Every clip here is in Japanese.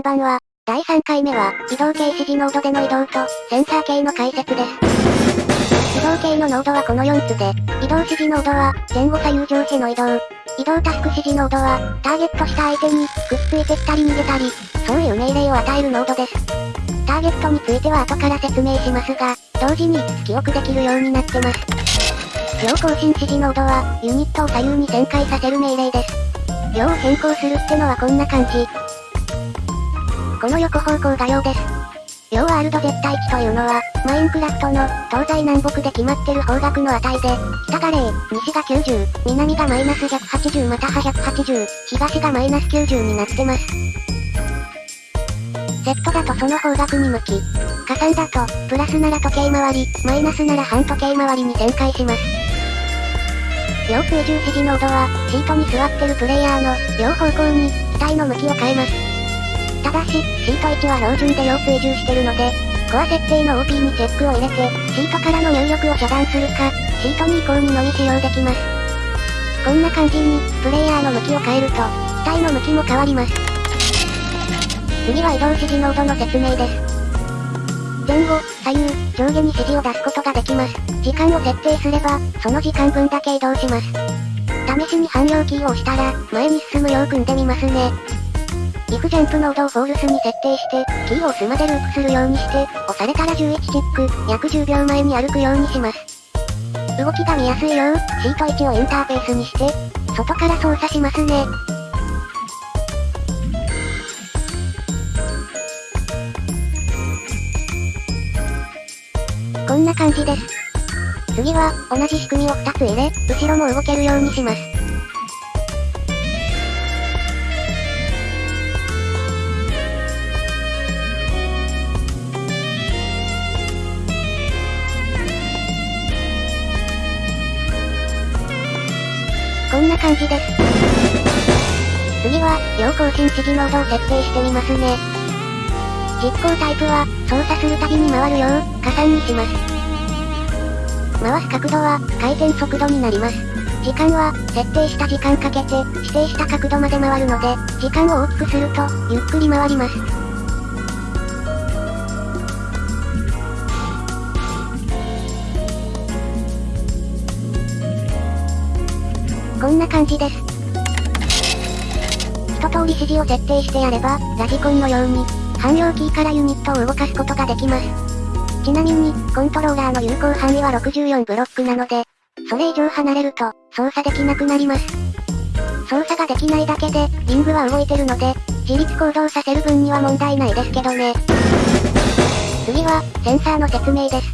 んばんは。第3回目は、移動系指示ノードでの移動と、センサー系の解説です。移動系のノードはこの4つで、移動指示ノードは、前後左右上下の移動。移動タスク指示ノードは、ターゲットした相手に、くっついてきたり逃げたり、そういう命令を与えるノードです。ターゲットについては後から説明しますが、同時に記憶できるようになってます。両更新指示ノードは、ユニットを左右に旋回させる命令です。両を変更するってのはこんな感じ。この横方向が量です。量ワールド絶対値というのは、マインクラフトの東西南北で決まってる方角の値で、北が0、西が90、南がマイナス180または180、東がマイナス90になってます。セットだとその方角に向き、加算だと、プラスなら時計回り、マイナスなら半時計回りに旋回します。両追従指示ノードは、シートに座ってるプレイヤーの、両方向に、機体の向きを変えます。ただし、シート1は標準で両追従してるので、コア設定の OP にチェックを入れて、シートからの入力を遮断するか、シート2以降にのみ使用できます。こんな感じに、プレイヤーの向きを変えると、機体の向きも変わります。次は移動指示ノードの説明です。前後、左右、上下に指示を出すことができます。時間を設定すれば、その時間分だけ移動します。試しに汎用キーを押したら、前に進むよう組んでみますね。If ジャンプノードをフォールスに設定して、キーを押すまでループするようにして、押されたら11チック、約10秒前に歩くようにします。動きが見やすいよう、シート1をインターフェースにして、外から操作しますね。こんな感じです。次は、同じ仕組みを2つ入れ、後ろも動けるようにします。んな感じです。次は、両更新指示モードを設定してみますね。実行タイプは、操作するたびに回るよう、加算にします。回す角度は、回転速度になります。時間は、設定した時間かけて、指定した角度まで回るので、時間を大きくすると、ゆっくり回ります。こんな感じです。一通り指示を設定してやれば、ラジコンのように、汎用キーからユニットを動かすことができます。ちなみに、コントローラーの有効範囲は64ブロックなので、それ以上離れると、操作できなくなります。操作ができないだけで、リングは動いてるので、自立行動させる分には問題ないですけどね。次は、センサーの説明です。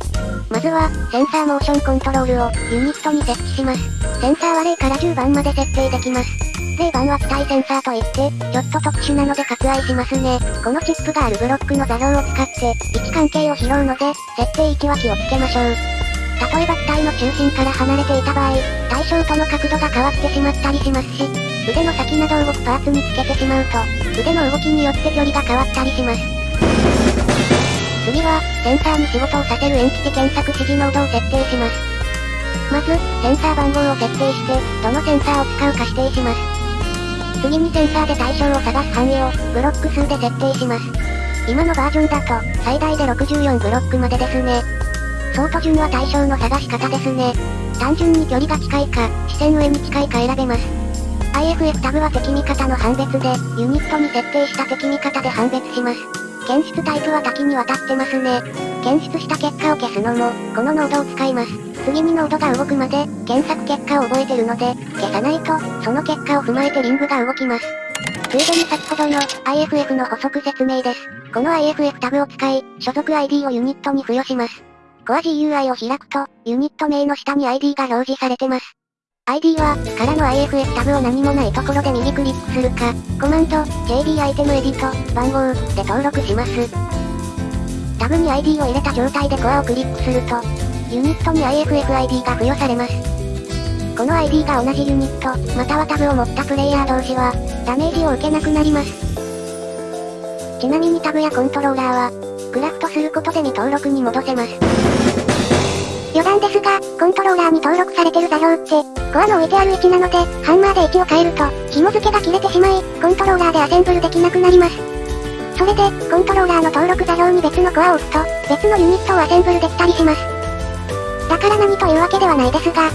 まずは、センサーモーションコントロールを、ユニットに設置します。センサーは0から10番まで設定できます。0番は機体センサーといって、ちょっと特殊なので割愛しますね。このチップがあるブロックの座標を使って、位置関係を拾うので、設定位置は気をつけましょう。例えば機体の中心から離れていた場合、対象との角度が変わってしまったりしますし、腕の先など動くパーツにつけてしまうと、腕の動きによって距離が変わったりします。次は、センサーに仕事をさせるエンティティ検索指示ノードを設定します。まず、センサー番号を設定して、どのセンサーを使うか指定します。次にセンサーで対象を探す範囲を、ブロック数で設定します。今のバージョンだと、最大で64ブロックまでですね。ソート順は対象の探し方ですね。単純に距離が近いか、視線上に近いか選べます。IFF タグは敵味方の判別で、ユニットに設定した敵味方で判別します。検出タイプは多岐にわたってますね。検出した結果を消すのも、このノードを使います。次にノードが動くまで、検索結果を覚えてるので、消さないと、その結果を踏まえてリングが動きます。ついでに先ほどの IFF の補足説明です。この IFF タグを使い、所属 ID をユニットに付与します。コア GUI を開くと、ユニット名の下に ID が表示されてます。ID は、からの IFF タグを何もないところで右クリックするか、コマンド、JD アイテムエディット、番号、で登録します。タグに ID を入れた状態でコアをクリックすると、ユニットに IFFID が付与されます。この ID が同じユニット、またはタブを持ったプレイヤー同士は、ダメージを受けなくなります。ちなみにタブやコントローラーは、クラフトすることで未登録に戻せます。余談ですが、コントローラーに登録されてる座標って、コアの置いてある位置なので、ハンマーで位置を変えると、紐付けが切れてしまい、コントローラーでアセンブルできなくなります。それで、コントローラーの登録座標に別のコアを置くと、別のユニットをアセンブルできたりします。だから何というわけではないですが、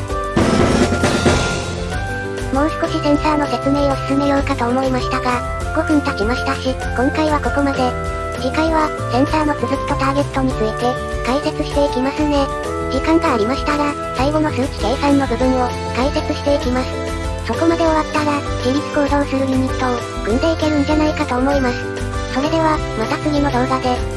もう少しセンサーの説明を進めようかと思いましたが、5分経ちましたし、今回はここまで。次回は、センサーの続きとターゲットについて、解説していきますね。時間がありましたら、最後の数値計算の部分を、解説していきます。そこまで終わったら、自立行動するユニットを、組んでいけるんじゃないかと思います。それでは、また次の動画で。